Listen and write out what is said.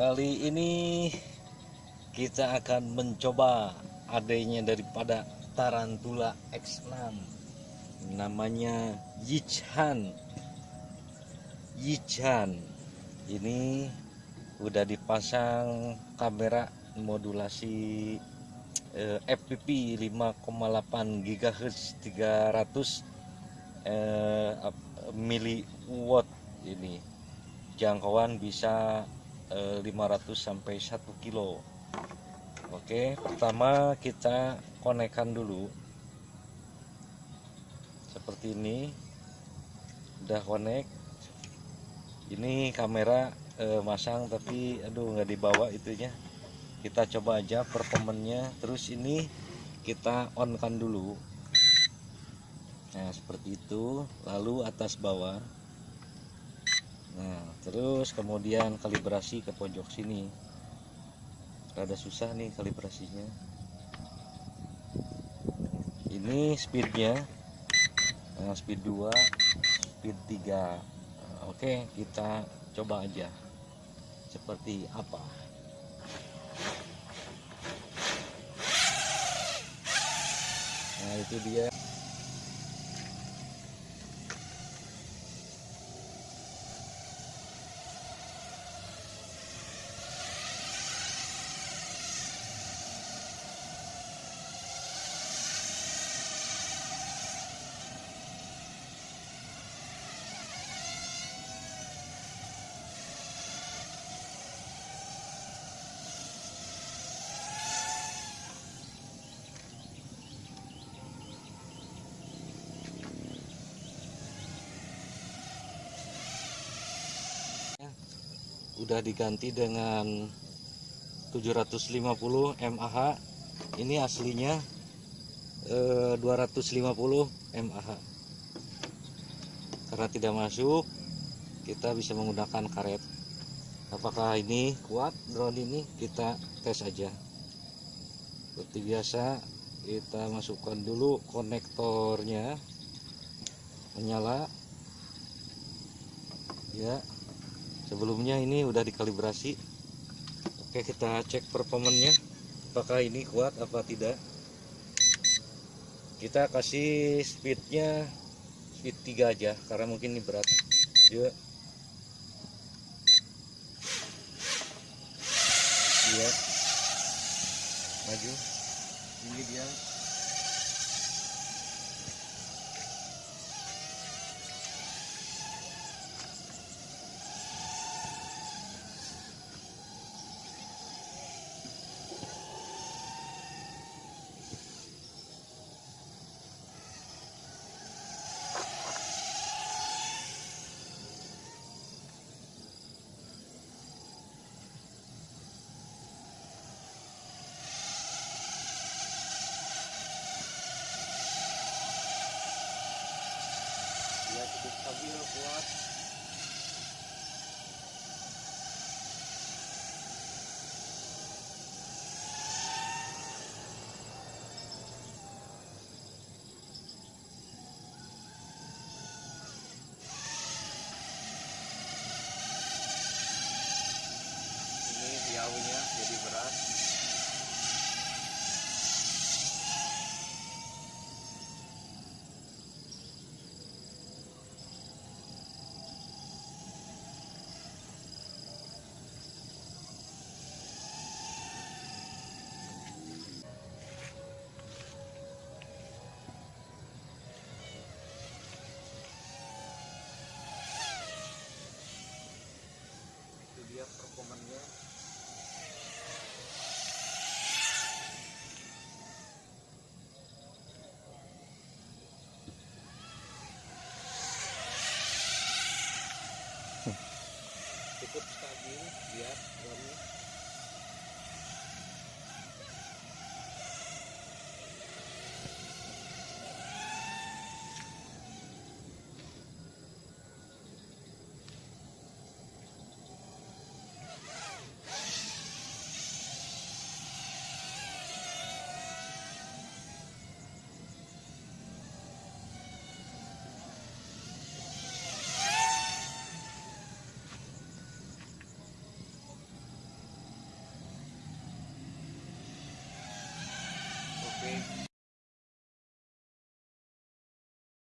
Kali ini kita akan mencoba adanya daripada Tarantula X6 namanya Yichan. Yichan. Ini udah dipasang kamera modulasi eh, FPP 5,8 GHz 300 eh, miliwatt ini. Jangkauan bisa 500 sampai 1 kilo. Oke pertama kita konekkan dulu. Seperti ini. Udah konek. Ini kamera eh, masang tapi aduh nggak dibawa itunya. Kita coba aja performanya terus ini kita on kan dulu. Nah seperti itu. Lalu atas bawah nah terus kemudian kalibrasi ke pojok sini. Rada susah nih kalibrasinya. Ini speednya. Nah, speed 2 speed 3 oke kita coba aja. Seperti apa? Nah itu dia udah diganti dengan 750 mAh ini aslinya eh, 250 mAh karena tidak masuk kita bisa menggunakan karet. Apakah ini kuat drone ini? Kita tes aja. Seperti biasa kita masukkan dulu konektornya. Menyala. Ya sebelumnya ini udah dikalibrasi. Oke kita cek performanya apakah ini kuat apa tidak? Kita kasih speednya speed 3 aja karena mungkin ini berat. Yuk. Iya. Maju. Ini dia ya cukup stabil kuat ini jauhnya jadi berat itu performanya cukup stabil